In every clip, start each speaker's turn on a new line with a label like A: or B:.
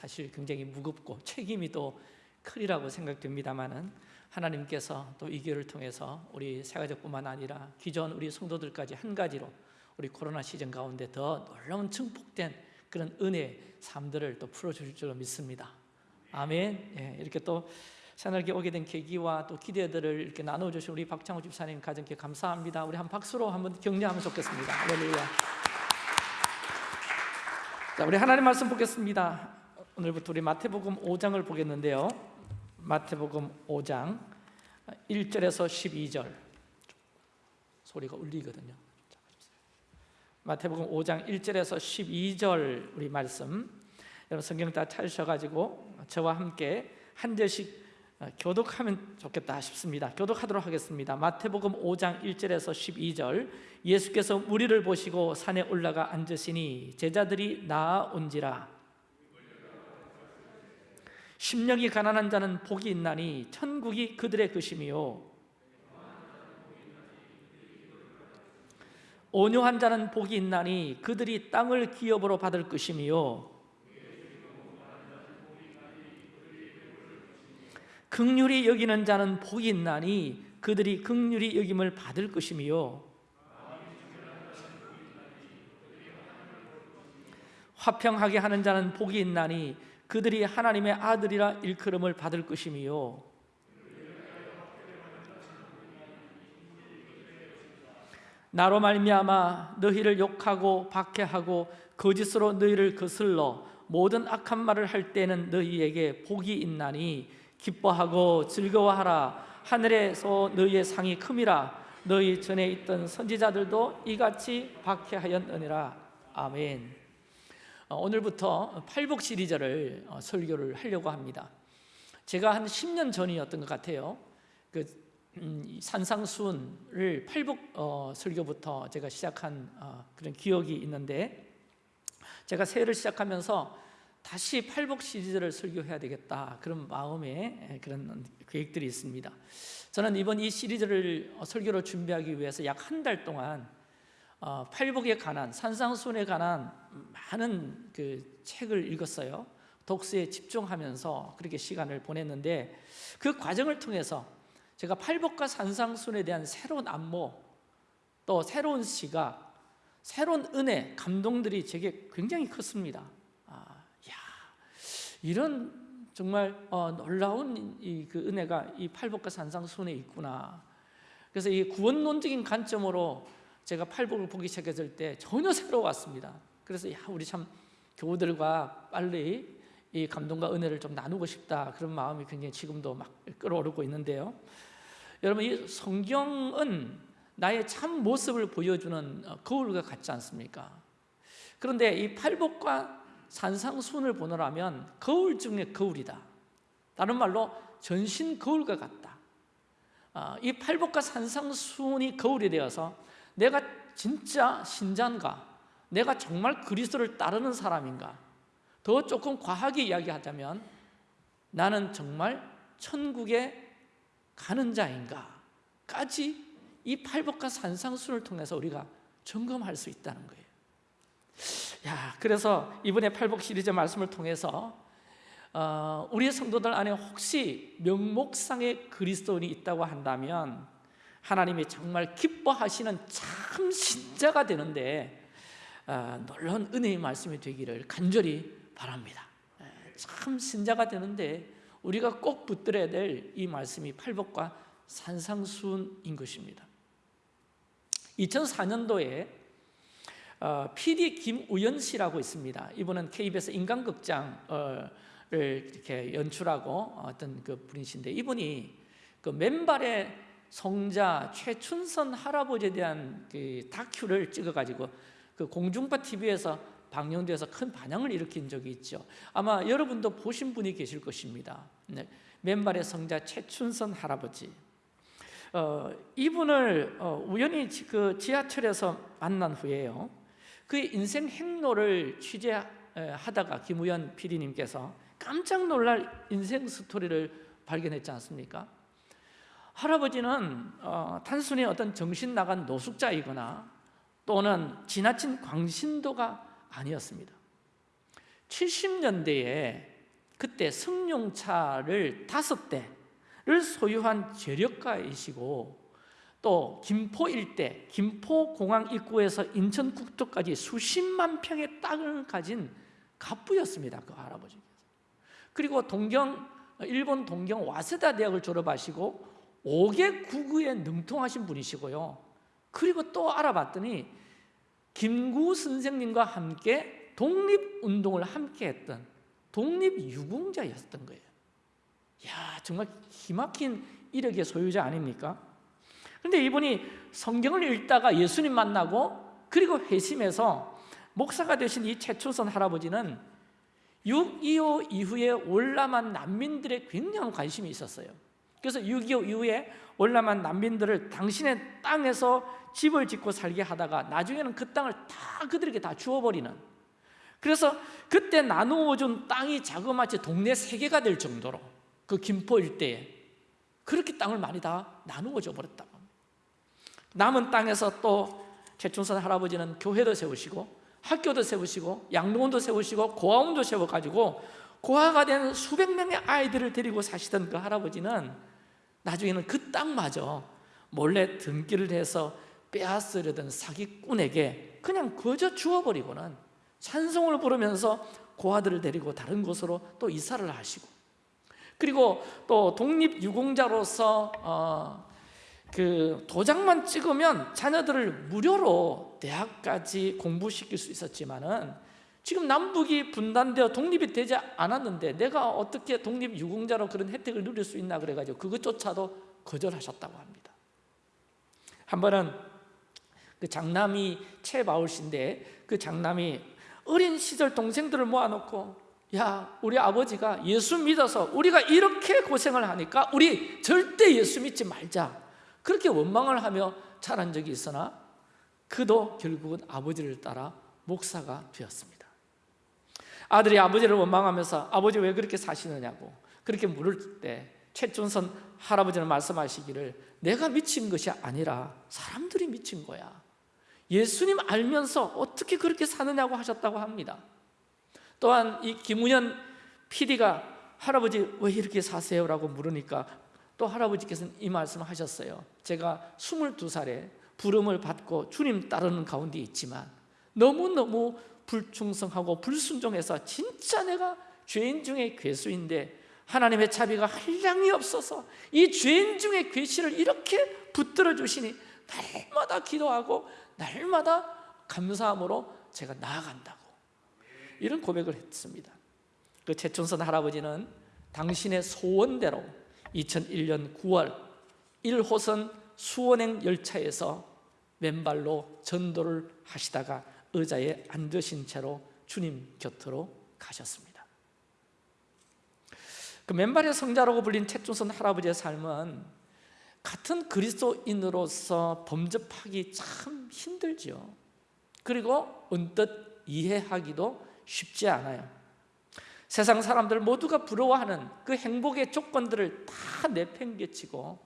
A: 사실 굉장히 무겁고 책임이 또 크리라고 생각됩니다만은 하나님께서 또 이 기회를 통해서 우리 세가족뿐만 아니라 기존 우리 성도들까지 한 가지로 우리 코로나 시즌 가운데 더 놀라운 증폭된 그런 은혜 삶들을 또 풀어주실 줄로 믿습니다. 아멘. 예, 이렇게 또 새날개 오게 된 계기와 또 기대들을 이렇게 나눠주신 우리 박창호 집사님 가정께 감사합니다. 우리 한 박수로 한번 격려하면 좋겠습니다. 할렐루야. 자, 우리 하나님 말씀 보겠습니다. 오늘부터 우리 마태복음 5장을 보겠는데요. 마태복음 5장 1절에서 12절 소리가 울리거든요. 마태복음 5장 1절에서 12절 우리 말씀 여러분 성경 다 찾으셔가지고 저와 함께 한 절씩 교독하면 좋겠다 싶습니다. 교독하도록 하겠습니다. 마태복음 5장 1절에서 12절 예수께서 무리를 보시고 산에 올라가 앉으시니 제자들이 나아온지라 심령이 가난한 자는 복이 있나니 천국이 그들의 것임이요. 온유한 자는 복이 있나니 그들이 땅을 기업으로 받을 것임이요. 극률이 여기는 자는 복이 있나니 그들이 극률이 여김을 받을 것임이요. 화평하게 하는 자는 복이 있나니 그들이 하나님의 아들이라 일컬음을 받을 것임이요. 나로 말미암아 너희를 욕하고 박해하고 거짓으로 너희를 거슬러 모든 악한 말을 할 때는 너희에게 복이 있나니 기뻐하고 즐거워하라. 하늘에서 너희의 상이 큼이라. 너희 전에 있던 선지자들도 이같이 박해하였느니라. 아멘. 어, 오늘부터 팔복 시리즈를 어, 설교를 하려고 합니다. 제가 한 10년 전이었던 것 같아요. 그 음, 산상수훈을 팔복 어, 설교부터 제가 시작한 어, 그런 기억이 있는데 제가 새해를 시작하면서 다시 팔복 시리즈를 설교해야 되겠다 그런 마음에 그런 계획들이 있습니다. 저는 이번 이 시리즈를 어, 설교를 준비하기 위해서 약 한 달 동안 어, 팔복에 관한 산상순에 관한 많은 그 책을 읽었어요 독서에 집중하면서 그렇게 시간을 보냈는데 그 과정을 통해서 제가 팔복과 산상순에 대한 새로운 안모 또 새로운 시각 새로운 은혜 감동들이 제게 굉장히 컸습니다 이런 정말 어, 놀라운 이, 그 은혜가 이 팔복과 산상순에 있구나. 그래서 이 구원론적인 관점으로 제가 팔복을 보기 시작했을 때 전혀 새로웠습니다. 그래서 야 우리 참 교우들과 빨리 이 감동과 은혜를 좀 나누고 싶다 그런 마음이 굉장히 지금도 막 끌어오르고 있는데요. 여러분 이 성경은 나의 참 모습을 보여주는 어, 거울과 같지 않습니까? 그런데 이 팔복과 산상순을 보느라면 거울 중에 거울이다 다른 말로 전신 거울과 같다 아, 이 팔복과 산상순이 거울이 되어서 내가 진짜 신자인가? 내가 정말 그리스도를 따르는 사람인가? 더 조금 과하게 이야기하자면 나는 정말 천국에 가는 자인가 까지 이 팔복과 산상순을 통해서 우리가 점검할 수 있다는 거예요. 야, 그래서 이번에 팔복 시리즈 말씀을 통해서 어, 우리 성도들 안에 혹시 명목상의 그리스도인이 있다고 한다면 하나님이 정말 기뻐하시는 참 신자가 되는데 어, 놀라운 은혜의 말씀이 되기를 간절히 바랍니다 참 신자가 되는데 우리가 꼭 붙들어야 될 이 말씀이 팔복과 산상순인 것입니다 2004년도에 어, PD 김우연 씨라고 있습니다. 이분은 KBS 인간극장을 이렇게 연출하고 어떤 그 분이신데 이분이 그 맨발의 성자 최춘선 할아버지에 대한 그 다큐를 찍어가지고 그 공중파 TV에서 방영돼서 큰 반향을 일으킨 적이 있죠. 아마 여러분도 보신 분이 계실 것입니다. 네. 맨발의 성자 최춘선 할아버지. 어, 이분을 어, 우연히 그 지하철에서 만난 후에요. 그의 인생 행로를 취재하다가 김우현 PD님께서 깜짝 놀랄 인생 스토리를 발견했지 않습니까? 할아버지는 어, 단순히 어떤 정신 나간 노숙자이거나 또는 지나친 광신도가 아니었습니다. 70년대에 그때 승용차를 다섯 대를 소유한 재력가이시고 또 김포 일대 김포공항 입구에서 인천 국도까지 수십만 평의 땅을 가진 갑부였습니다 그 할아버지께서 그리고 동경 일본 동경 와세다 대학을 졸업하시고 5개 국어에 능통하신 분이시고요. 그리고 또 알아봤더니 김구 선생님과 함께 독립운동을 함께 했던 독립유공자였던 거예요. 야 정말 기막힌 이력의 소유자 아닙니까? 그런데 이분이 성경을 읽다가 예수님 만나고 그리고 회심해서 목사가 되신 이 최초선 할아버지는 6.25 이후에 월남한 난민들의 굉장한 관심이 있었어요 그래서 6.25 이후에 월남한 난민들을 당신의 땅에서 집을 짓고 살게 하다가 나중에는 그 땅을 다 그들에게 다 주어버리는. 그래서 그때 나누어 준 땅이 자그마치 동네 세 개가 될 정도로 그 김포 일대에 그렇게 땅을 많이 다 나누어 줘 버렸다고 남은 땅에서 또 최충선 할아버지는 교회도 세우시고 학교도 세우시고 양로원도 세우시고 고아원도 세워가지고 고아가 된 수백 명의 아이들을 데리고 사시던 그 할아버지는 나중에는 그 땅마저 몰래 등기를 해서 빼앗으려던 사기꾼에게 그냥 거저 주워버리고는 찬송을 부르면서 고아들을 데리고 다른 곳으로 또 이사를 하시고 그리고 또 독립유공자로서 어, 그 도장만 찍으면 자녀들을 무료로 대학까지 공부시킬 수 있었지만 은 지금 남북이 분단되어 독립이 되지 않았는데 내가 어떻게 독립유공자로 그런 혜택을 누릴 수 있나 그래가지고 그것조차도 거절하셨다고 합니다. 한 번은 그 장남이 최바울 씨인데 그 장남이 어린 시절 동생들을 모아놓고 야 우리 아버지가 예수 믿어서 우리가 이렇게 고생을 하니까 우리 절대 예수 믿지 말자. 그렇게 원망을 하며 자란 적이 있으나 그도 결국은 아버지를 따라 목사가 되었습니다 아들이 아버지를 원망하면서 아버지 왜 그렇게 사시느냐고 그렇게 물을 때 최준선 할아버지는 말씀하시기를 내가 미친 것이 아니라 사람들이 미친 거야. 예수님 알면서 어떻게 그렇게 사느냐고 하셨다고 합니다. 또한 이 김우현 PD가 할아버지 왜 이렇게 사세요? 라고 물으니까 또 할아버지께서는 이 말씀을 하셨어요. 제가 22살에 부름을 받고 주님 따르는 가운데 있지만 너무너무 불충성하고 불순종해서 진짜 내가 죄인 중에 괴수인데 하나님의 자비가 한량이 없어서 이 죄인 중에 괴시를 이렇게 붙들어 주시니 날마다 기도하고 날마다 감사함으로 제가 나아간다고 이런 고백을 했습니다. 그 최춘선 할아버지는 당신의 소원대로 2001년 9월 1호선 수원행 열차에서 맨발로 전도를 하시다가 의자에 앉으신 채로 주님 곁으로 가셨습니다. 그 맨발의 성자라고 불린 최준선 할아버지의 삶은 같은 그리스도인으로서 범접하기 참 힘들죠 그리고 언뜻 이해하기도 쉽지 않아요. 세상 사람들 모두가 부러워하는 그 행복의 조건들을 다 내팽개치고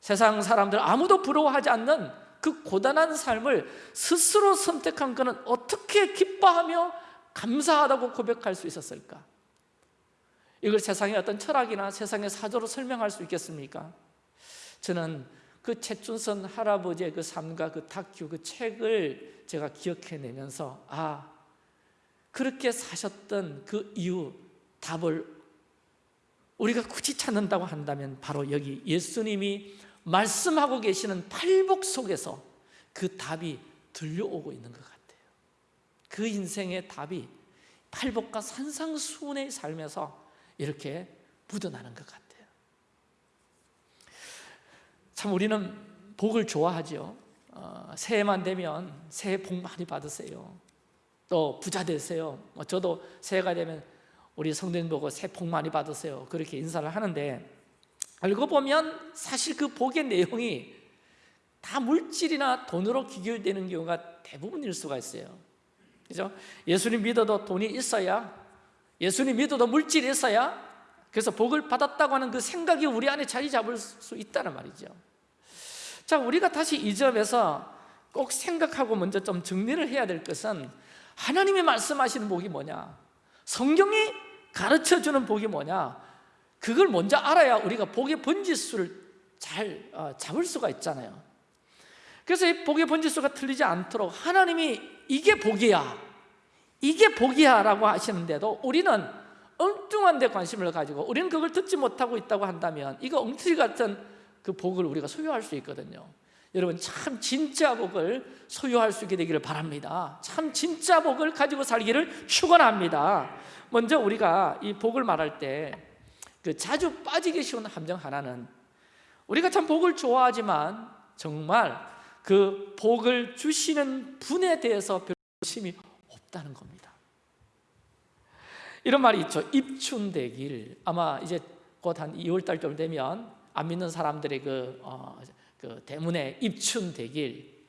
A: 세상 사람들 아무도 부러워하지 않는 그 고단한 삶을 스스로 선택한 그는 어떻게 기뻐하며 감사하다고 고백할 수 있었을까? 이걸 세상의 어떤 철학이나 세상의 사조로 설명할 수 있겠습니까? 저는 그 최춘선 할아버지의 그 삶과 그 다큐 그 책을 제가 기억해내면서 아 그렇게 사셨던 그 이유 답을 우리가 굳이 찾는다고 한다면 바로 여기 예수님이 말씀하고 계시는 팔복 속에서 그 답이 들려오고 있는 것 같아요. 그 인생의 답이 팔복과 산상수훈의 삶에서 이렇게 묻어나는 것 같아요. 참 우리는 복을 좋아하죠 어, 새해만 되면 새해 복 많이 받으세요. 또 부자 되세요. 뭐 저도 새해가 되면 우리 성도님 보고 새해 복 많이 받으세요. 그렇게 인사를 하는데 알고 보면 사실 그 복의 내용이 다 물질이나 돈으로 기결되는 경우가 대부분일 수가 있어요 그죠? 예수님 믿어도 돈이 있어야 예수님 믿어도 물질이 있어야 그래서 복을 받았다고 하는 그 생각이 우리 안에 자리 잡을 수 있다는 말이죠 자 우리가 다시 이 점에서 꼭 생각하고 먼저 좀 정리를 해야 될 것은 하나님이 말씀하시는 복이 뭐냐? 성경이 가르쳐 주는 복이 뭐냐 그걸 먼저 알아야 우리가 복의 번지수를 잘 어, 잡을 수가 있잖아요. 그래서 이 복의 번지수가 틀리지 않도록 하나님이 이게 복이야 이게 복이야 라고 하시는데도 우리는 엉뚱한 데 관심을 가지고 우리는 그걸 듣지 못하고 있다고 한다면 이거 엉터리 같은 그 복을 우리가 소유할 수 있거든요. 여러분 참 진짜 복을 소유할 수 있게 되기를 바랍니다. 참 진짜 복을 가지고 살기를 축원합니다. 먼저 우리가 이 복을 말할 때 그 자주 빠지기 쉬운 함정 하나는 우리가 참 복을 좋아하지만 정말 그 복을 주시는 분에 대해서 별 관심이 없다는 겁니다. 이런 말이 있죠. 입춘대길. 아마 이제 곧 한 2월 달쯤 되면 안 믿는 사람들의 그, 어, 그 대문에 입춘대길.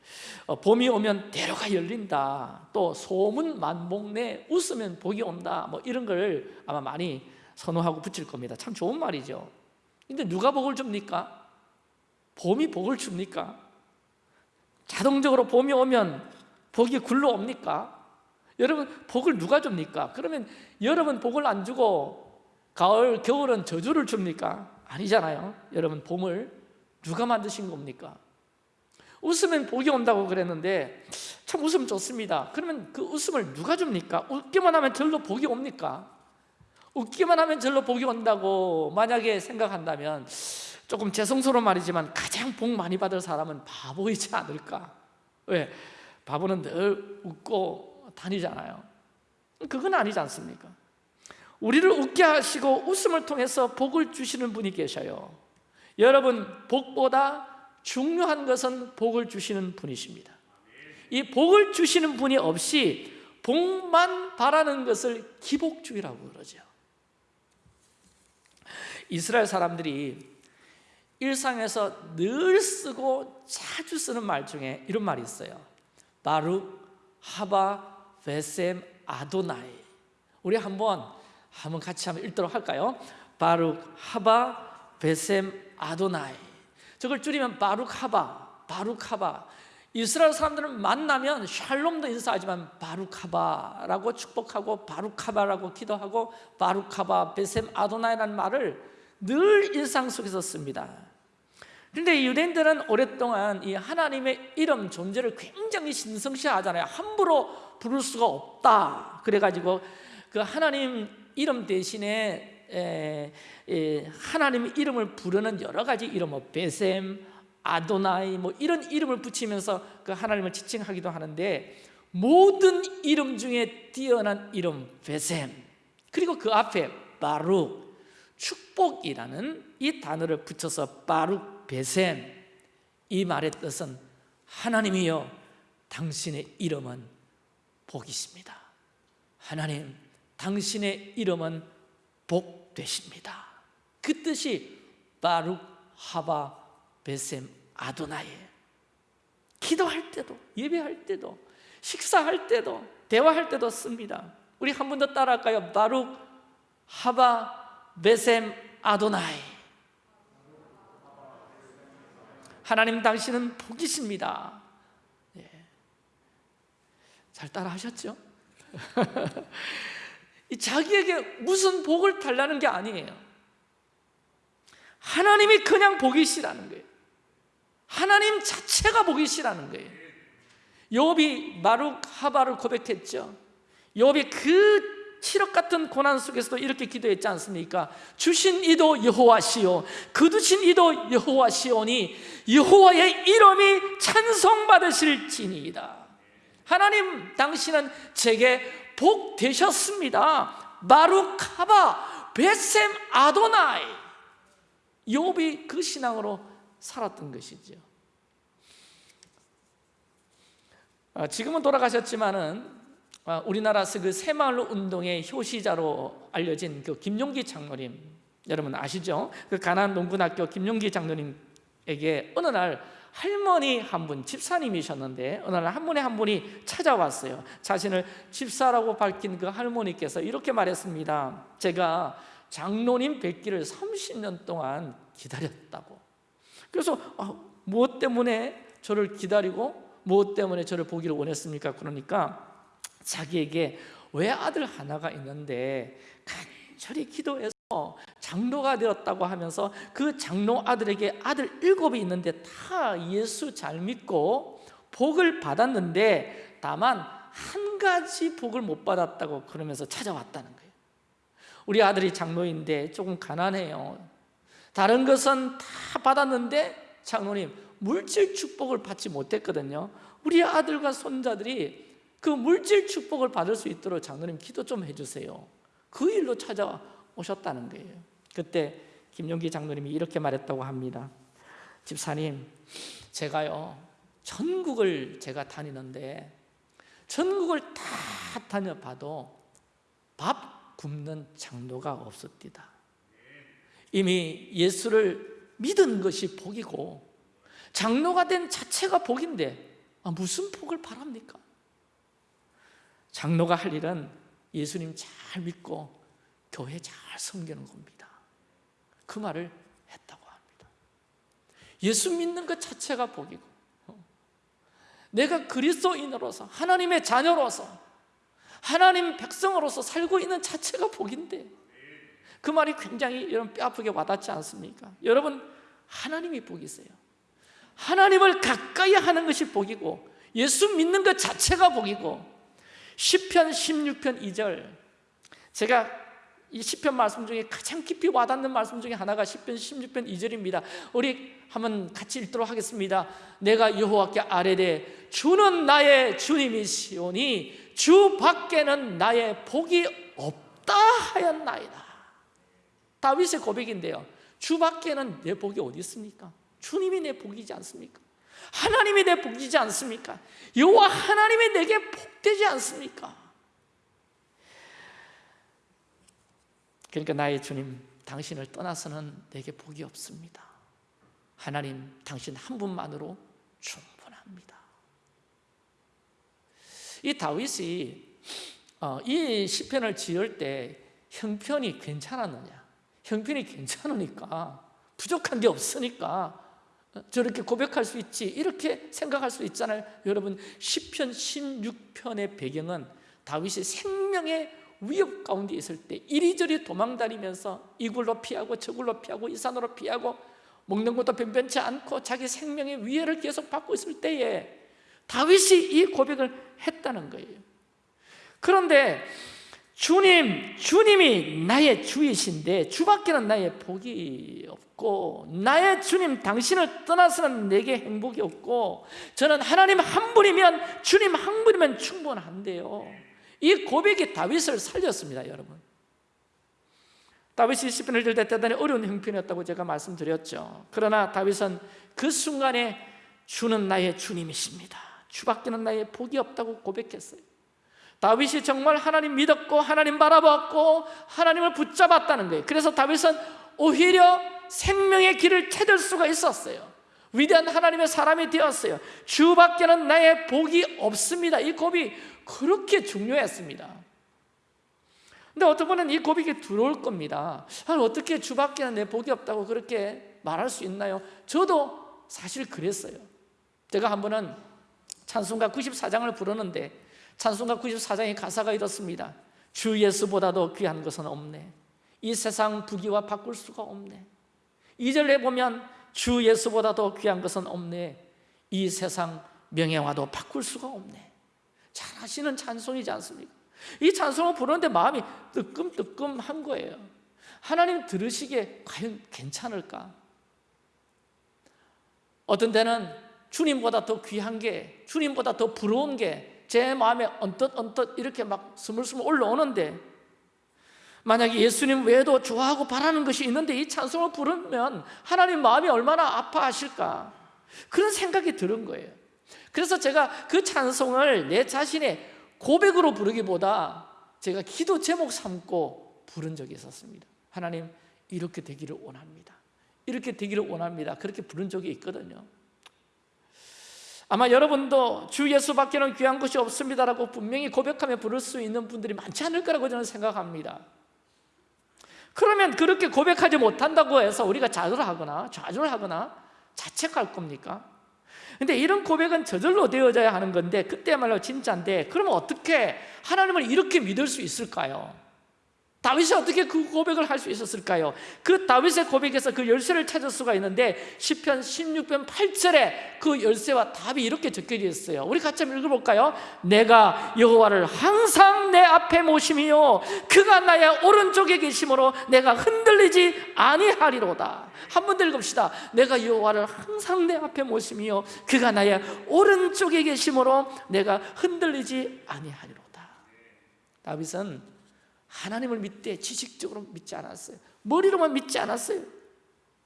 A: 어, 봄이 오면 대로가 열린다. 또 소문 만복내 웃으면 복이 온다. 뭐 이런 걸 아마 많이 선호하고 붙일 겁니다 참 좋은 말이죠 근데 누가 복을 줍니까? 봄이 복을 줍니까? 자동적으로 봄이 오면 복이 굴러 옵니까? 여러분 복을 누가 줍니까? 그러면 여러분 복을 안 주고 가을, 겨울은 저주를 줍니까? 아니잖아요 여러분 봄을 누가 만드신 겁니까? 웃으면 복이 온다고 그랬는데 참 웃음 좋습니다 그러면 그 웃음을 누가 줍니까? 웃기만 하면 절로 복이 옵니까? 웃기만 하면 절로 복이 온다고 만약에 생각한다면 조금 죄송스러운 말이지만 가장 복 많이 받을 사람은 바보이지 않을까? 왜? 바보는 늘 웃고 다니잖아요 그건 아니지 않습니까? 우리를 웃게 하시고 웃음을 통해서 복을 주시는 분이 계셔요 여러분 복보다 중요한 것은 복을 주시는 분이십니다 이 복을 주시는 분이 없이 복만 바라는 것을 기복주의라고 그러죠 이스라엘 사람들이 일상에서 늘 쓰고 자주 쓰는 말 중에 이런 말이 있어요. 바룩, 하바, 베셈, 아도나이. 우리 한번 한번 같이 한번 읽도록 할까요? 바룩, 하바, 베셈, 아도나이. 저걸 줄이면 바룩, 하바, 바룩, 하바. 이스라엘 사람들은 만나면 샬롬도 인사하지만 바룩하바라고 축복하고 바룩하바라고 기도하고 바룩하바 베셈 아도나이라는 말을 늘 일상 속에서 씁니다. 그런데 유대인들은 오랫동안 이 하나님의 이름 존재를 굉장히 신성시하잖아요. 함부로 부를 수가 없다. 그래가지고 그 하나님 이름 대신에 에, 에, 하나님의 이름을 부르는 여러 가지 이름 뭐 베셈, 아도나이 뭐 이런 이름을 붙이면서 그 하나님을 지칭하기도 하는데 모든 이름 중에 뛰어난 이름 베셈 그리고 그 앞에 바룩 축복이라는 이 단어를 붙여서 바룩 베셈 이 말의 뜻은 하나님이여 당신의 이름은 복이십니다. 하나님 당신의 이름은 복 되십니다. 그 뜻이 바룩 하바 베셈 아도나예 기도할 때도 예배할 때도 식사할 때도 대화할 때도 씁니다. 우리 한 번 더 따라할까요? 바룩 하바 베셈 아도나이. 하나님 당신은 복이십니다. 예. 잘 따라 하셨죠? 자기에게 무슨 복을 달라는 게 아니에요. 하나님이 그냥 복이시라는 거예요. 하나님 자체가 복이시라는 거예요. 욥이 마룩 하바를 고백했죠. 욥이 그 칠흑 같은 고난 속에서도 이렇게 기도했지 않습니까? 주신 이도 여호와시오. 거두신 이도 여호와시오니 여호와의 이름이 찬송받으실지니이다. 하나님 당신은 제게 복 되셨습니다. 마루카바 베셈 아도나이. 욥이 그 신앙으로 살았던 것이죠 아, 지금은 돌아가셨지만은 아, 우리나라에서 그 새마을 운동의 효시자로 알려진 그 김용기 장로님 여러분 아시죠? 그 가난 농군학교 김용기 장로님에게 어느 날 할머니 한 분, 집사님이셨는데 어느 날 한 분에 한 분이 찾아왔어요 자신을 집사라고 밝힌 그 할머니께서 이렇게 말했습니다 제가 장로님 뵙기를 30년 동안 기다렸다고 그래서 아, 무엇 때문에 저를 기다리고 무엇 때문에 저를 보기를 원했습니까? 그러니까 자기에게 외아들 하나가 있는데 간절히 기도해서 장로가 되었다고 하면서 그 장로 아들에게 아들 일곱이 있는데 다 예수 잘 믿고 복을 받았는데 다만 한 가지 복을 못 받았다고 그러면서 찾아왔다는 거예요. 우리 아들이 장로인데 조금 가난해요. 다른 것은 다 받았는데 장로님 물질 축복을 받지 못했거든요. 우리 아들과 손자들이 그 물질 축복을 받을 수 있도록 장로님 기도 좀 해주세요. 그 일로 찾아오셨다는 거예요. 그때 김용기 장로님이 이렇게 말했다고 합니다. 집사님 제가요 전국을 제가 다니는데 전국을 다 다녀봐도 밥 굶는 장로가 없었디다. 이미 예수를 믿은 것이 복이고 장로가 된 자체가 복인데 아, 무슨 복을 바랍니까? 장로가 할 일은 예수님 잘 믿고 교회 잘 섬기는 겁니다. 그 말을 했다고 합니다. 예수 믿는 것 자체가 복이고 내가 그리스도인으로서 하나님의 자녀로서 하나님 백성으로서 살고 있는 자체가 복인데 그 말이 굉장히 여러분 뼈아프게 와닿지 않습니까? 여러분 하나님이 복이세요. 하나님을 가까이 하는 것이 복이고 예수 믿는 것 자체가 복이고 10편 16편 2절. 제가 이 10편 말씀 중에 가장 깊이 와닿는 말씀 중에 하나가 10편 16편 2절입니다. 우리 한번 같이 읽도록 하겠습니다. 내가 여호와께 아뢰되 주는 나의 주님이시오니 주 밖에는 나의 복이 없다 하였나이다. 다윗의 고백인데요. 주 밖에는 내 복이 어디 있습니까? 주님이 내 복이지 않습니까? 하나님이 내 복이지 않습니까? 여호와 하나님이 내게 복되지 않습니까? 그러니까 나의 주님 당신을 떠나서는 내게 복이 없습니다 하나님 당신 한 분만으로 충분합니다 이 다윗이 어, 이 시편을 지을 때 형편이 괜찮았느냐 형편이 괜찮으니까 부족한 게 없으니까 저렇게 고백할 수 있지 이렇게 생각할 수 있잖아요. 여러분 10편 16편의 배경은 다윗이 생명의 위협 가운데 있을 때 이리저리 도망다니면서 이 굴로 피하고 저 굴로 피하고 이 산으로 피하고 먹는 것도 변변치 않고 자기 생명의 위해를 계속 받고 있을 때에 다윗이 이 고백을 했다는 거예요. 그런데 주님, 주님이 나의 주이신데 주밖에는 나의 복이 없고 나의 주님 당신을 떠나서는 내게 행복이 없고 저는 하나님 한 분이면 주님 한 분이면 충분한데요. 이 고백이 다윗을 살렸습니다 여러분. 다윗이 시편을 들때 대단히 어려운 형편이었다고 제가 말씀드렸죠. 그러나 다윗은 그 순간에 주는 나의 주님이십니다. 주밖에는 나의 복이 없다고 고백했어요 다윗이 정말 하나님 믿었고 하나님 바라봤고 하나님을 붙잡았다는 거예요. 그래서 다윗은 오히려 생명의 길을 찾을 수가 있었어요. 위대한 하나님의 사람이 되었어요. 주밖에는 나의 복이 없습니다. 이 고비 그렇게 중요했습니다. 근데 어떤 분은 이 고백이 들어올 겁니다. 아니, 어떻게 주밖에는 내 복이 없다고 그렇게 말할 수 있나요? 저도 사실 그랬어요. 제가 한 번은 찬송가 94장을 부르는데 찬송가 94장의 가사가 이렇습니다. 주 예수보다도 귀한 것은 없네. 이 세상 부귀와 바꿀 수가 없네. 2절에 보면 주 예수보다도 귀한 것은 없네. 이 세상 명예와도 바꿀 수가 없네. 잘 하시는 찬송이지 않습니까? 이 찬송을 부르는데 마음이 뜨끔뜨끔한 거예요. 하나님 들으시기에 과연 괜찮을까? 어떤 때는 주님보다 더 귀한 게 주님보다 더 부러운 게 제 마음에 언뜻 언뜻 이렇게 막 스물스물 올라오는데 만약에 예수님 외에도 좋아하고 바라는 것이 있는데 이 찬송을 부르면 하나님 마음이 얼마나 아파하실까? 그런 생각이 들은 거예요. 그래서 제가 그 찬송을 내 자신의 고백으로 부르기보다 제가 기도 제목 삼고 부른 적이 있었습니다. 하나님 이렇게 되기를 원합니다. 이렇게 되기를 원합니다. 그렇게 부른 적이 있거든요 아마 여러분도 주 예수밖에는 귀한 것이 없습니다라고 분명히 고백하며 부를 수 있는 분들이 많지 않을 거라고 저는 생각합니다 그러면 그렇게 고백하지 못한다고 해서 우리가 좌절하거나 좌절하거나 자책할 겁니까? 근데 이런 고백은 저절로 되어져야 하는 건데 그때야말로 진짜인데 그러면 어떻게 하나님을 이렇게 믿을 수 있을까요? 다윗이 어떻게 그 고백을 할 수 있었을까요? 그 다윗의 고백에서 그 열쇠를 찾을 수가 있는데 10편 16편 8절에 그 열쇠와 답이 이렇게 적혀져 있어요 우리 같이 한번 읽어볼까요? 내가 여호와를 항상 내 앞에 모심이요 그가 나의 오른쪽에 계심으로 내가 흔들리지 아니하리로다 한 번 더 읽읍시다 내가 여호와를 항상 내 앞에 모심이요 그가 나의 오른쪽에 계심으로 내가 흔들리지 아니하리로다 다윗은 하나님을 믿되 지식적으로 믿지 않았어요. 머리로만 믿지 않았어요.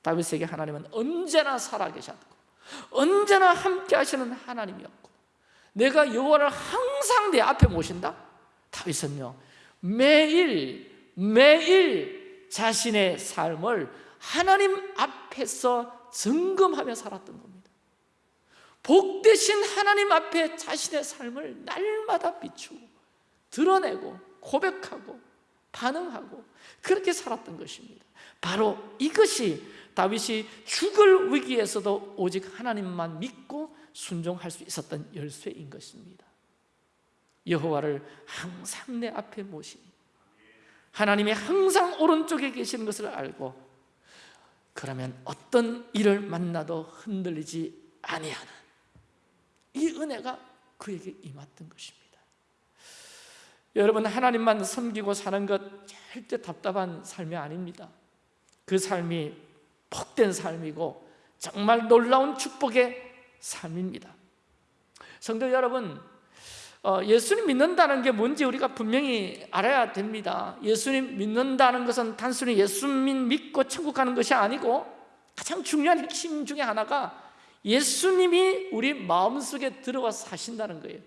A: 다윗에게 하나님은 언제나 살아계셨고 언제나 함께 하시는 하나님이었고 내가 여호와를 항상 내 앞에 모신다? 다윗은요 매일 매일 자신의 삶을 하나님 앞에서 점검하며 살았던 겁니다. 복되신 하나님 앞에 자신의 삶을 날마다 비추고 드러내고 고백하고 반응하고 그렇게 살았던 것입니다. 바로 이것이 다윗이 죽을 위기에서도 오직 하나님만 믿고 순종할 수 있었던 열쇠인 것입니다. 여호와를 항상 내 앞에 모시니 하나님이 항상 오른쪽에 계시는 것을 알고 그러면 어떤 일을 만나도 흔들리지 아니하는 이 은혜가 그에게 임했던 것입니다 여러분 하나님만 섬기고 사는 것 절대 답답한 삶이 아닙니다. 그 삶이 복된 삶이고 정말 놀라운 축복의 삶입니다. 성도 여러분 어, 예수님 믿는다는 게 뭔지 우리가 분명히 알아야 됩니다. 예수님 믿는다는 것은 단순히 예수님 믿고 천국 가는 것이 아니고 가장 중요한 핵심 중에 하나가 예수님이 우리 마음속에 들어와 사신다는 거예요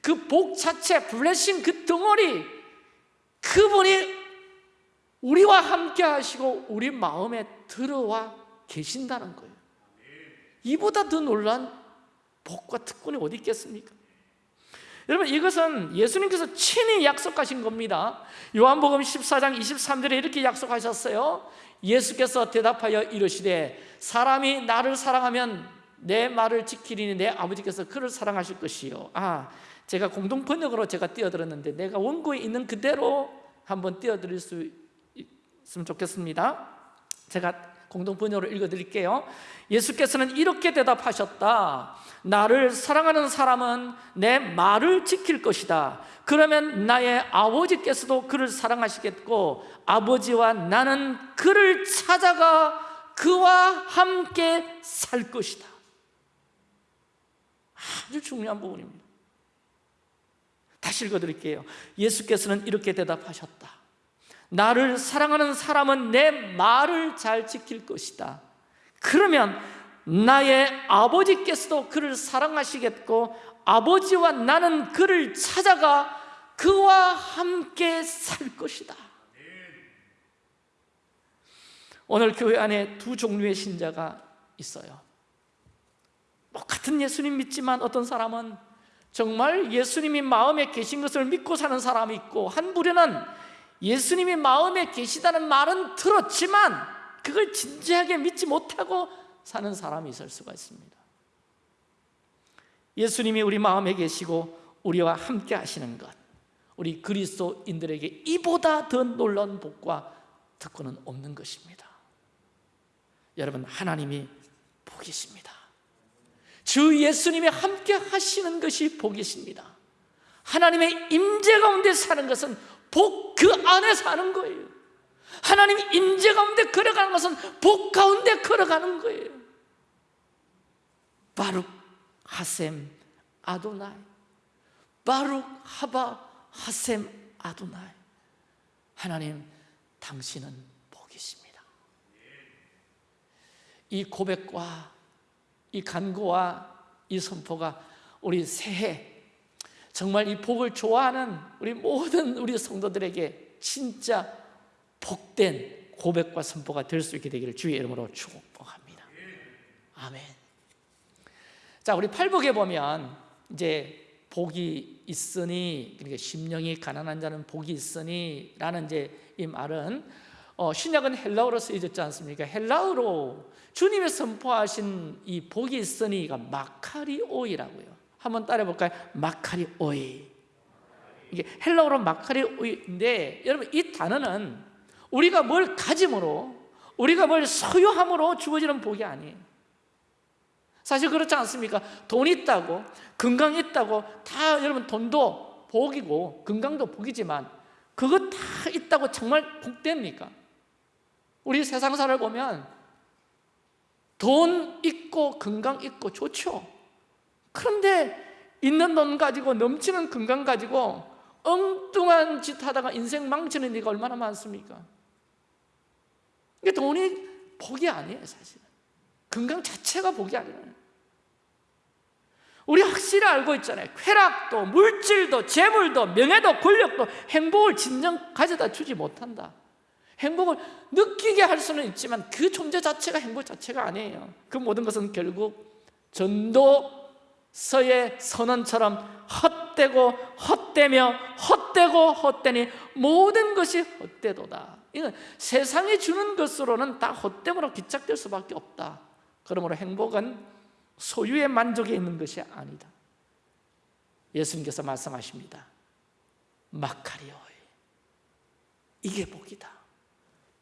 A: 그 복 자체, 블레싱 그 덩어리 그분이 우리와 함께 하시고 우리 마음에 들어와 계신다는 거예요. 이보다 더 놀란 복과 특권이 어디 있겠습니까? 여러분 이것은 예수님께서 친히 약속하신 겁니다. 요한복음 14장 23절에 이렇게 약속하셨어요. 예수께서 대답하여 이르시되 사람이 나를 사랑하면 내 말을 지키리니 내 아버지께서 그를 사랑하실 것이요. 아 제가 공동 번역으로 제가 띄어들었는데 내가 원고에 있는 그대로 한번 띄어드릴 수 있으면 좋겠습니다. 제가 공동 번역으로 읽어드릴게요. 예수께서는 이렇게 대답하셨다. 나를 사랑하는 사람은 내 말을 지킬 것이다. 그러면 나의 아버지께서도 그를 사랑하시겠고 아버지와 나는 그를 찾아가 그와 함께 살 것이다. 아주 중요한 부분입니다 다시 읽어드릴게요. 예수께서는 이렇게 대답하셨다. 나를 사랑하는 사람은 내 말을 잘 지킬 것이다. 그러면 나의 아버지께서도 그를 사랑하시겠고 아버지와 나는 그를 찾아가 그와 함께 살 것이다. 오늘 교회 안에 두 종류의 신자가 있어요. 뭐 같은 예수님 믿지만 어떤 사람은 정말 예수님이 마음에 계신 것을 믿고 사는 사람이 있고 한 부류는 예수님이 마음에 계시다는 말은 들었지만 그걸 진지하게 믿지 못하고 사는 사람이 있을 수가 있습니다. 예수님이 우리 마음에 계시고 우리와 함께 하시는 것 우리 그리스도인들에게 이보다 더 놀라운 복과 특권은 없는 것입니다. 여러분 하나님이 복이십니다 주 예수님이 함께 하시는 것이 복이십니다. 하나님의 임재 가운데 사는 것은 복 그 안에 사는 거예요. 하나님 임재 가운데 걸어가는 것은 복 가운데 걸어가는 거예요. 바룩 하셈 아도나이. 바룩 하바 하셈 아도나이. 하나님 당신은 복이십니다. 이 고백과 이 간구와 이 선포가 우리 새해 정말 이 복을 좋아하는 우리 모든 우리 성도들에게 진짜 복된 고백과 선포가 될 수 있게 되기를 주의 이름으로 축복합니다. 아멘. 자, 우리 팔복에 보면 이제 복이 있으니 그러니까 심령이 가난한 자는 복이 있으니 라는 이제 이 말은 어, 신약은 헬라어로 쓰여졌지 않습니까? 헬라어로 주님의 선포하신 이 복이 있으니가 마카리오이라고요. 한번 따라해 볼까요? 마카리오이. 이게 헬라어로 마카리오인데 여러분 이 단어는 우리가 뭘 가짐으로 우리가 뭘 소유함으로 주어지는 복이 아니에요 사실 그렇지 않습니까? 돈 있다고 건강 있다고 다 여러분 돈도 복이고 건강도 복이지만 그거 다 있다고 정말 복됩니까? 우리 세상사를 보면 돈 있고 건강 있고 좋죠. 그런데 있는 돈 가지고 넘치는 건강 가지고 엉뚱한 짓 하다가 인생 망치는 일이 얼마나 많습니까? 이게 돈이 복이 아니에요 사실은. 건강 자체가 복이 아니에요. 우리 확실히 알고 있잖아요. 쾌락도 물질도 재물도 명예도 권력도 행복을 진정 가져다 주지 못한다 행복을 느끼게 할 수는 있지만 그 존재 자체가 행복 자체가 아니에요. 그 모든 것은 결국 전도서의 선언처럼 헛되고 헛되며 헛되고 헛되니 모든 것이 헛되도다. 이건 세상이 주는 것으로는 다 헛됨으로 기착될 수밖에 없다. 그러므로 행복은 소유의 만족에 있는 것이 아니다. 예수님께서 말씀하십니다. 마카리오이. 이게 복이다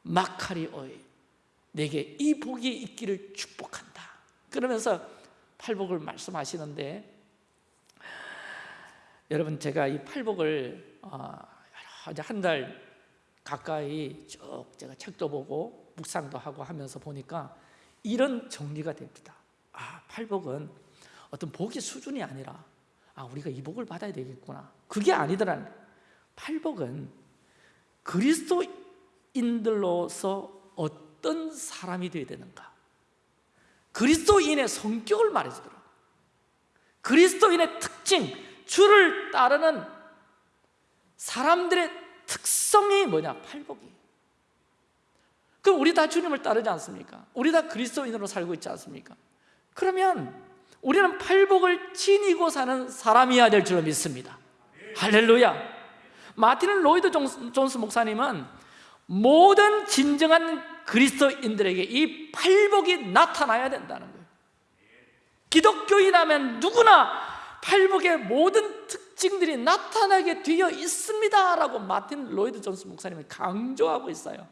A: 마카리오이 내게 이 복이 있기를 축복한다. 그러면서 팔복을 말씀하시는데 여러분 제가 이 팔복을 한 달 가까이 쭉 제가 책도 보고 묵상도 하고 하면서 보니까 이런 정리가 됩니다. 아 팔복은 어떤 복의 수준이 아니라 아 우리가 이 복을 받아야 되겠구나. 그게 아니더라 팔복은 그리스도 인들로서 어떤 사람이 되어야 되는가? 그리스도인의 성격을 말해주더라 그리스도인의 특징 주를 따르는 사람들의 특성이 뭐냐? 팔복이. 그럼 우리 다 주님을 따르지 않습니까? 우리 다 그리스도인으로 살고 있지 않습니까? 그러면 우리는 팔복을 지니고 사는 사람이어야 될 줄로 믿습니다. 할렐루야. 마틴 로이드 존스 목사님은 모든 진정한 그리스도인들에게 이 팔복이 나타나야 된다는 거예요. 기독교인하면 누구나 팔복의 모든 특징들이 나타나게 되어 있습니다 라고 마틴 로이드 존스 목사님이 강조하고 있어요.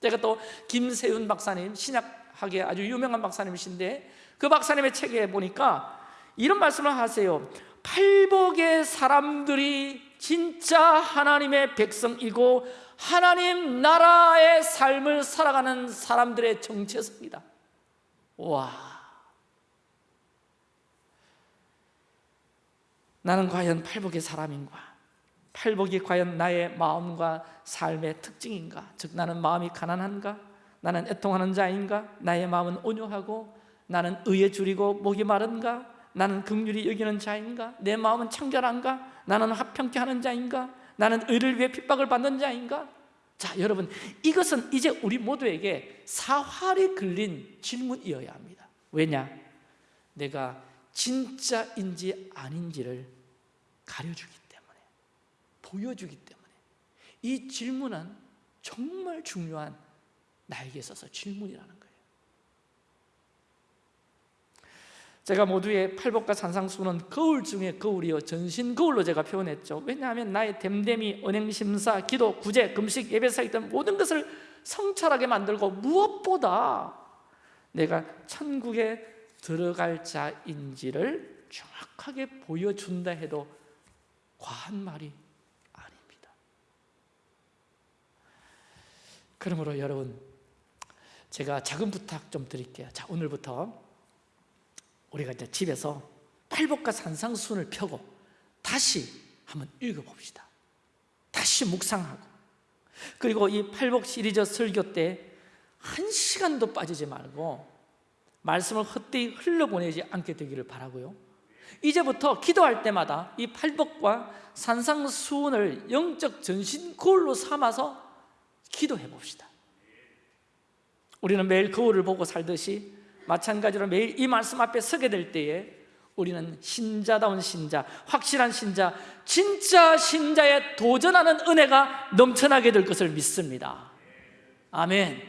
A: 제가 또 김세윤 박사님 신약학의 아주 유명한 박사님이신데 그 박사님의 책에 보니까 이런 말씀을 하세요. 팔복의 사람들이 진짜 하나님의 백성이고 하나님 나라의 삶을 살아가는 사람들의 정체성이다 와 나는 과연 팔복의 사람인가? 팔복이 과연 나의 마음과 삶의 특징인가? 즉 나는 마음이 가난한가? 나는 애통하는 자인가? 나의 마음은 온유하고 나는 의에 줄이고 목이 마른가? 나는 긍휼히 여기는 자인가? 내 마음은 청결한가? 나는 화평케 하는 자인가? 나는 의를 위해 핍박을 받는 자인가? 자 여러분 이것은 이제 우리 모두에게 사활이 걸린 질문이어야 합니다 왜냐? 내가 진짜인지 아닌지를 가려주기 때문에 보여주기 때문에 이 질문은 정말 중요한 나에게 있어서 질문이라는 거예요 제가 모두의 팔복과 산상수는 거울 중에 거울이요 전신 거울로 제가 표현했죠. 왜냐하면 나의 댐댐이, 은행심사, 기도, 구제, 금식, 예배사기 등 모든 것을 성찰하게 만들고 무엇보다 내가 천국에 들어갈 자인지를 정확하게 보여준다 해도 과한 말이 아닙니다. 그러므로 여러분 제가 작은 부탁 좀 드릴게요. 자 오늘부터 우리가 이제 집에서 팔복과 산상순을 펴고 다시 한번 읽어봅시다. 다시 묵상하고. 그리고 이 팔복 시리즈 설교 때 한 시간도 빠지지 말고 말씀을 헛되이 흘려보내지 않게 되기를 바라고요. 이제부터 기도할 때마다 이 팔복과 산상수훈을 영적 전신 거울로 삼아서 기도해 봅시다. 우리는 매일 거울을 보고 살듯이 마찬가지로 매일 이 말씀 앞에 서게 될 때에 우리는 신자다운 신자, 확실한 신자, 진짜 신자에 도전하는 은혜가 넘쳐나게 될 것을 믿습니다 아멘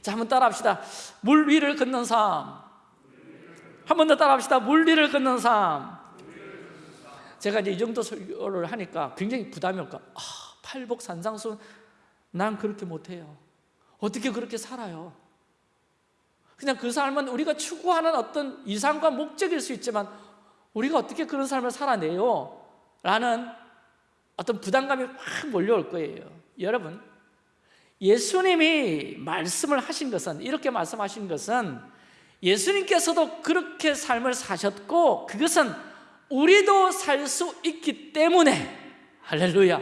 A: 자, 한번 따라합시다. 물 위를 걷는 삶. 한 번 더 따라합시다. 물 위를 걷는 삶. 제가 이제 이 정도 설교를 하니까 굉장히 부담이 올까 아 팔복 산상수 난 그렇게 못해요 어떻게 그렇게 살아요 그냥 그 삶은 우리가 추구하는 어떤 이상과 목적일 수 있지만 우리가 어떻게 그런 삶을 살아내요? 라는 어떤 부담감이 확 몰려올 거예요. 여러분 예수님이 말씀을 하신 것은 이렇게 말씀하신 것은 예수님께서도 그렇게 삶을 사셨고 그것은 우리도 살 수 있기 때문에 할렐루야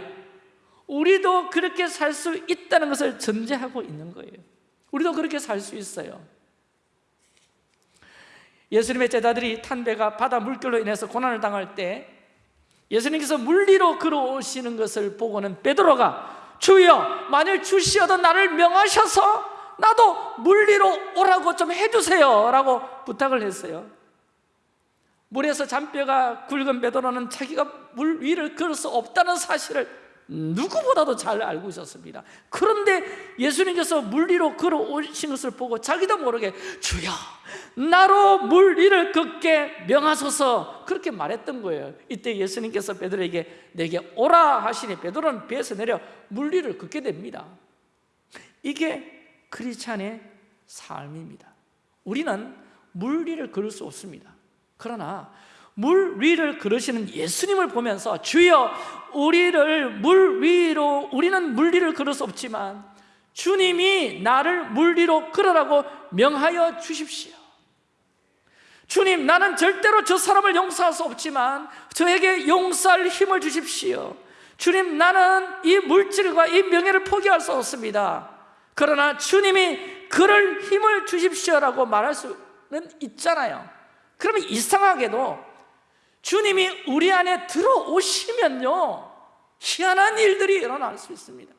A: 우리도 그렇게 살 수 있다는 것을 전제하고 있는 거예요. 우리도 그렇게 살 수 있어요 예수님의 제자들이 탄 배가 바다 물결로 인해서 고난을 당할 때 예수님께서 물리로 걸어오시는 것을 보고는 베드로가 주여 만일 주시어도 나를 명하셔서 나도 물리로 오라고 좀 해주세요 라고 부탁을 했어요. 물에서 잔뼈가 굵은 베드로는 자기가 물 위를 걸을 수 없다는 사실을 누구보다도 잘 알고 있었습니다. 그런데 예수님께서 물 위로 걸어오신 것을 보고 자기도 모르게 주여 나로 물 위를 걷게 명하소서. 그렇게 말했던 거예요. 이때 예수님께서 베드로에게 내게 오라 하시니 베드로는 배에서 내려 물 위를 걷게 됩니다. 이게 크리스찬의 삶입니다. 우리는 물 위를 걸을 수 없습니다. 그러나 물 위를 걸으시는 예수님을 보면서 주여 우리를 물 위로 우리는 물 위를 걸을 수 없지만 주님이 나를 물 위로 걸으라고 명하여 주십시오. 주님 나는 절대로 저 사람을 용서할 수 없지만 저에게 용서할 힘을 주십시오. 주님 나는 이 물질과 이 명예를 포기할 수 없습니다. 그러나 주님이 그럴 힘을 주십시오라고 말할 수는 있잖아요. 그러면 이상하게도 주님이 우리 안에 들어오시면요 희한한 일들이 일어날 수 있습니다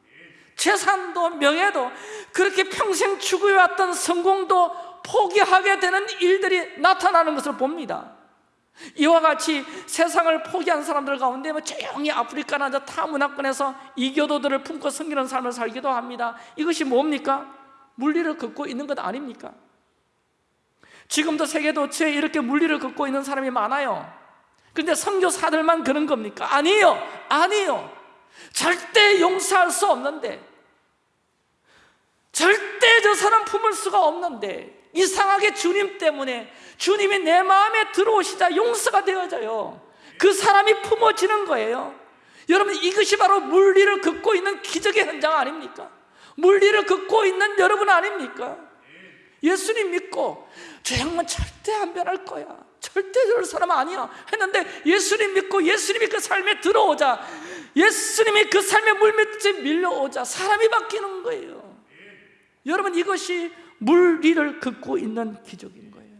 A: 재산도 명예도 그렇게 평생 추구해왔던 성공도 포기하게 되는 일들이 나타나는 것을 봅니다 이와 같이 세상을 포기한 사람들 가운데 뭐 조용히 아프리카나 저 타문화권에서 이교도들을 품고 섬기는 삶을 살기도 합니다 이것이 뭡니까? 물리를 걷고 있는 것 아닙니까? 지금도 세계 도처에 이렇게 물리를 걷고 있는 사람이 많아요 근데 선교사들만 그런 겁니까? 아니에요 아니에요 절대 용서할 수 없는데 절대 저 사람 품을 수가 없는데 이상하게 주님 때문에 주님이 내 마음에 들어오시자 용서가 되어져요 그 사람이 품어지는 거예요 여러분 이것이 바로 물리를 걷고 있는 기적의 현장 아닙니까? 물리를 걷고 있는 여러분 아닙니까? 예수님 믿고 저 형은 절대 안 변할 거야 절대 저럴 사람 아니야. 했는데 예수님 믿고 예수님이 그 삶에 들어오자 예수님이 그 삶의 물밑에 밀려오자 사람이 바뀌는 거예요. 여러분 이것이 물 위를 걷고 있는 기적인 거예요.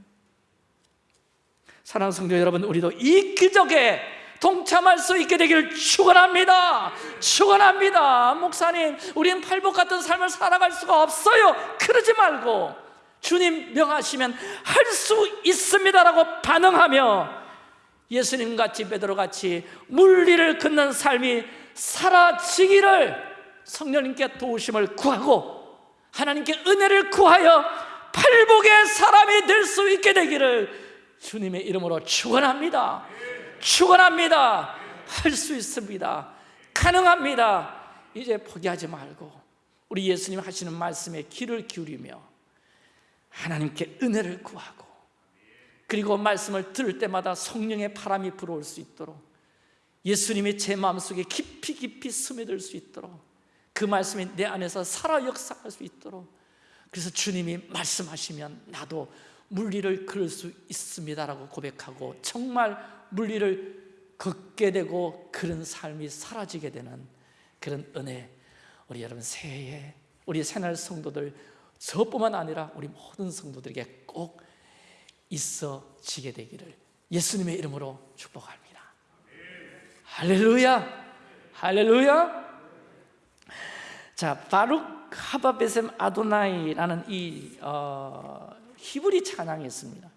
A: 사랑하는 성도 여러분 우리도 이 기적에 동참할 수 있게 되기를 축원합니다. 축원합니다. 목사님 우리는 팔복 같은 삶을 살아갈 수가 없어요. 그러지 말고 주님 명하시면 할 수 있습니다라고 반응하며 예수님 같이 베드로 같이 물리를 걷는 삶이 사라지기를 성령님께 도우심을 구하고 하나님께 은혜를 구하여 팔복의 사람이 될 수 있게 되기를 주님의 이름으로 축원합니다. 축원합니다. 할 수 있습니다. 가능합니다. 이제 포기하지 말고 우리 예수님 하시는 말씀에 귀를 기울이며 하나님께 은혜를 구하고 그리고 말씀을 들을 때마다 성령의 바람이 불어올 수 있도록 예수님이 제 마음속에 깊이 깊이 스며들 수 있도록 그 말씀이 내 안에서 살아 역사할 수 있도록 그래서 주님이 말씀하시면 나도 물리를 걸을 수 있습니다라고 고백하고 정말 물리를 걷게 되고 그런 삶이 사라지게 되는 그런 은혜 우리 여러분 새해에 우리 새날 성도들 저뿐만 아니라 우리 모든 성도들에게 꼭 있어지게 되기를 예수님의 이름으로 축복합니다. 할렐루야! 할렐루야! 자 바룩 하바베셈 아도나이라는 이 어, 히브리 찬양이 있습니다.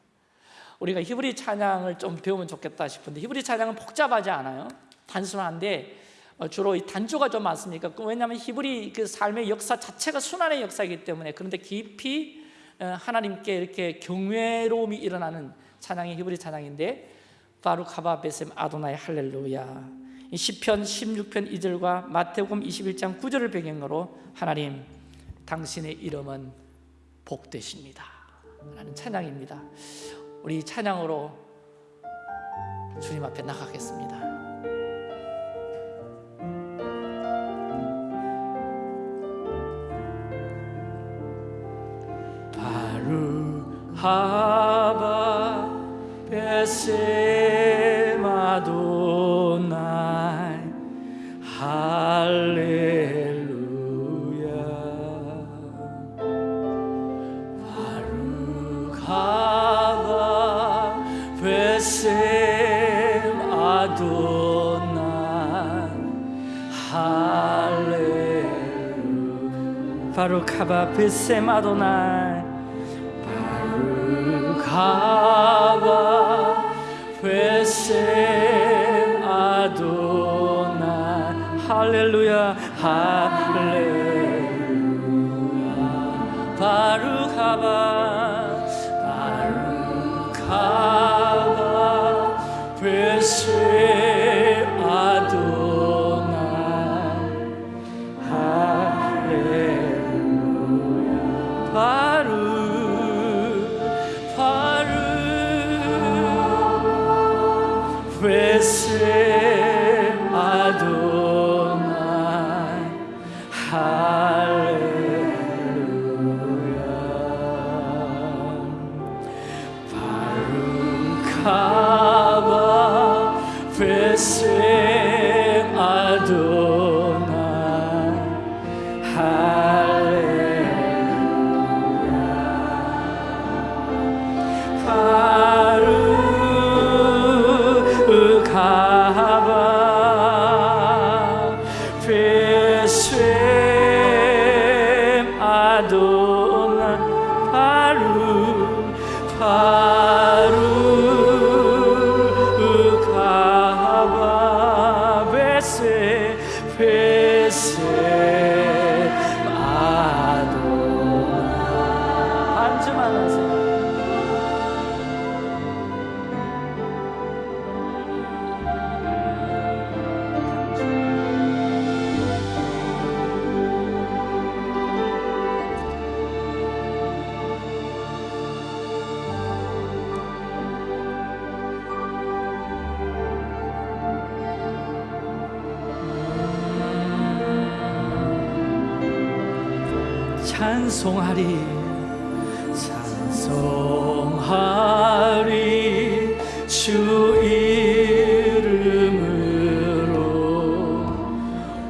A: 우리가 히브리 찬양을 좀 배우면 좋겠다 싶은데 히브리 찬양은 복잡하지 않아요. 단순한데 어, 주로 이 단조가 좀 많습니까? 그 왜냐하면 히브리 그 삶의 역사 자체가 순환의 역사이기 때문에 그런데 깊이 어, 하나님께 이렇게 경외로움이 일어나는 찬양이 히브리 찬양인데 바루카바 베셈 아도나이 할렐루야. 이 시편 16편 2절과 마태복음 21장 9절을 배경으로 하나님 당신의 이름은 복되십니다. 라는 찬양입니다. 우리 찬양으로 주님 앞에 나가겠습니다 하바 베셈 아도나이 할렐루야. 베셈 아도나이 할렐루야. 바루카바 베셈 아도나 이 바루카바 베셈 아도나. 할렐루야. 할 베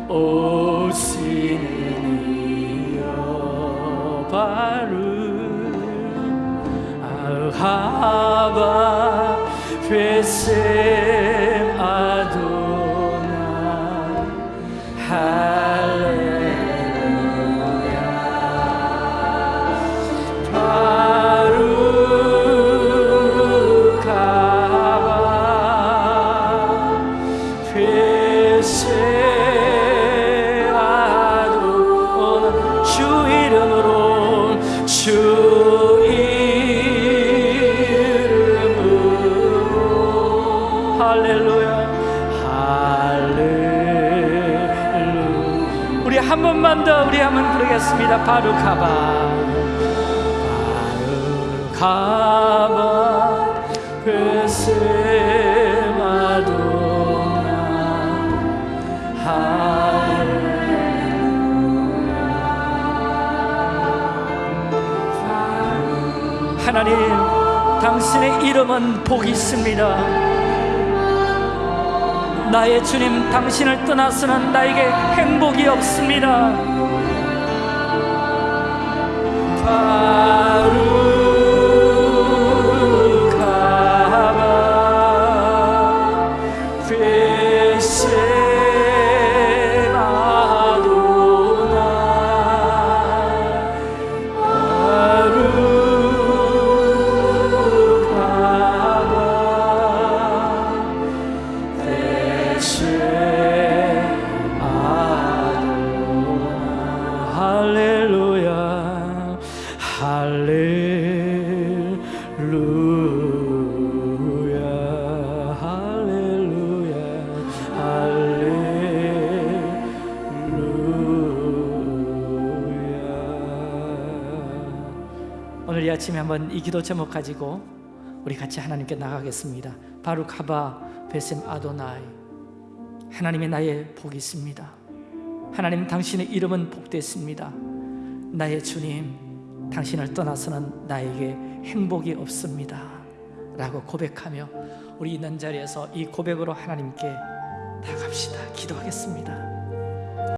A: 오시는 이여 바루 아하바 베셈 부르겠습니다. 바루카바 바루카바 아도나 할렐루야. 하나님 당신의 이름은 복이 있습니다. 나의 주님 당신을 떠나서는 나에게 행복이 없습니다 바 기도 제목 가지고 우리 같이 하나님께 나가겠습니다. 바룩 하바 베셈 아도나이 하나님의 나의 복이 있습니다. 하나님 당신의 이름은 복됐습니다. 나의 주님 당신을 떠나서는 나에게 행복이 없습니다. 라고 고백하며 우리 있는 자리에서 이 고백으로 하나님께 나갑시다. 기도하겠습니다.